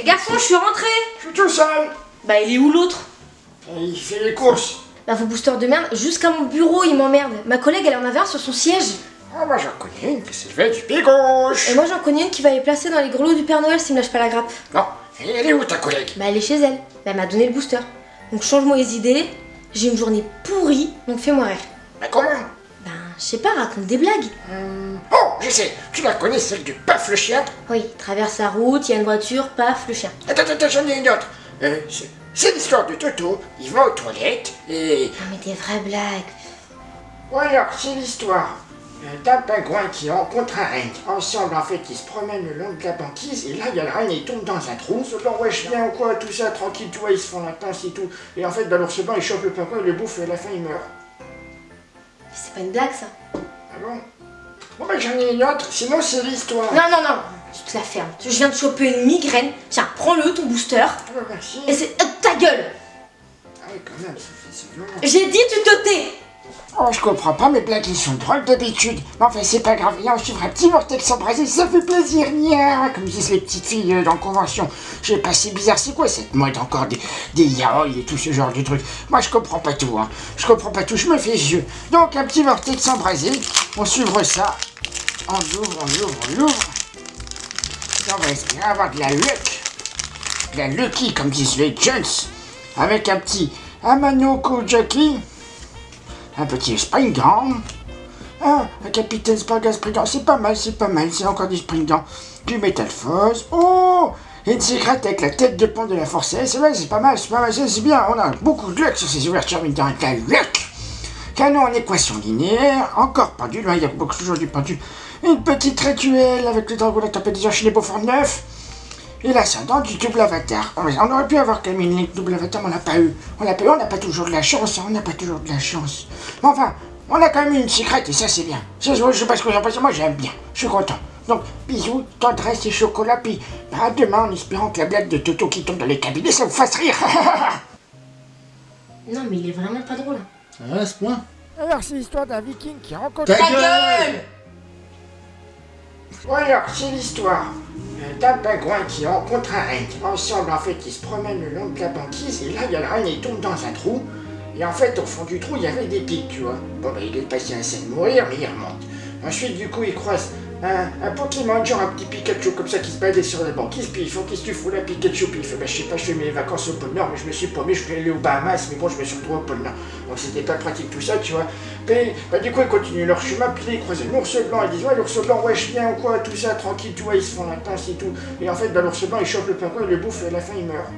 Eh garçon, je suis rentré Je suis tout seul. Bah il est où l'autre? Il fait les courses. Bah vos boosters de merde, jusqu'à mon bureau il m'emmerde. Ma collègue elle en avait un sur son siège. Ah, moi j'en connais une qui s'est fait du pied gauche. Et moi j'en connais une qui va les placer dans les grelots du Père Noël s'il me lâche pas la grappe. Non, et elle est où ta collègue? Bah elle est chez elle. Bah elle m'a donné le booster. Donc change-moi les idées. J'ai une journée pourrie, donc fais-moi rire. Mais comment? Ben je sais pas, raconte des blagues. Hum, Oh, je sais. Tu la connais, celle du paf le chien Oui, traverse la route, il y a une voiture, paf, le chien. Attends, attends, j'en ai une autre. Euh, c'est- l'histoire de Toto. Il va aux toilettes et... Non mais des vraies blagues. Ou alors, c'est l'histoire euh, d'un pingouin qui rencontre un renne. Ensemble, en fait, ils se promènent le long de la banquise, et là, il y a le renne, il tombe dans un trou. Se dit, ouais, je viens ou quoi, tout ça, tranquille, tout, ils se font la pince et tout. Et en fait, dans l'ours blanc, il chope le pingouin, il le bouffe, et à la fin, il meurt. C'est pas une blague ça. Ah bon? Bon, bah, j'en ai une autre, sinon, c'est l'histoire. Non, non, non, tu te la fermes. Je viens de choper une migraine. Tiens, prends-le, ton booster. Ah, bah, merci. Et c'est... euh, ta gueule Ah oui, quand même, ça fait c'est violent. J'ai dit tu te tais Oh, je comprends pas, mes blagues, ils sont drôles d'habitude. Mais enfin, c'est pas grave. Là, on suivra un petit vortex embrasé, ça fait plaisir. Nia, comme disent les petites filles euh, dans convention. Je sais pas, c'est bizarre, c'est quoi cette mode encore des, des yaoi et tout ce genre de trucs? Moi, je comprends pas tout, hein. Je comprends pas tout, je me fais vieux. Donc, un petit vortex embrasé, on suivre ça. On l'ouvre, on l'ouvre, on l'ouvre. On va espérer avoir de la luck. De la lucky, comme disent les Jones. Avec un petit Amanoko Jackie un petit Springgan. Ah, un capitaine Spargan Springgan, c'est pas mal, c'est pas mal, c'est encore du Springgan. Du Metal Force. Oh une cigarette avec la tête de pont de la Force c'est pas mal, c'est pas mal, c'est bien, on a beaucoup de luck sur ces ouvertures, dans la luck Canon en équation linéaire, encore pendule, hein, il y a beaucoup toujours du pendule. Une petite rituelle avec le dragon de la tempête des les Beaufort 9. Et l'ascendant du double avatar. On on aurait pu avoir quand même une ligne double avatar, mais on l'a pas eu. On l'a pas eu, on n'a pas toujours de la chance, hein, on n'a pas toujours de la chance. Mais enfin, on a quand même eu une secrète et ça c'est bien. Ça, je, je sais pas ce que vous en pensez, moi j'aime bien. Je suis content. Donc, bisous, tendresse et chocolat, puis bah, à demain en espérant que la blague de Toto qui tombe dans les cabinets, ça vous fasse rire. Non mais il est vraiment pas drôle. hein. Ah, à ce point Alors, c'est l'histoire d'un viking qui rencontre... Ta gueule Ou alors, c'est l'histoire pingouin qui rencontre un renne. Ensemble, en fait, ils se promènent le long de la banquise, et là, il y a le renne, il tombe dans un trou. Et en fait, au fond du trou, il y avait des pics, tu vois. Bon, ben, il est passé à scène de mourir, mais il remonte. Ensuite, du coup, il croise un, un Pokémon, genre un petit Pikachu comme ça qui se baladait sur la banquise, puis il faut qu'est-ce que tu fous là, Pikachu? Puis il fait, bah, je sais pas, je fais mes vacances au pôle Nord, mais je me suis paumé, je voulais aller aux Bahamas, mais bon, je me suis retrouvé au pôle Nord. Donc c'était pas pratique tout ça, tu vois. Puis, bah, du coup, ils continuent leur chemin, puis ils croisent un ours blanc, ils disent, ouais, l'ours blanc, ouais, je viens ou quoi, tout ça, tranquille, tu vois, ils se font la tasse et tout. Et en fait, bah, l'ours blanc, il chope le pingouin, il le bouffe, et à la fin, il meurt.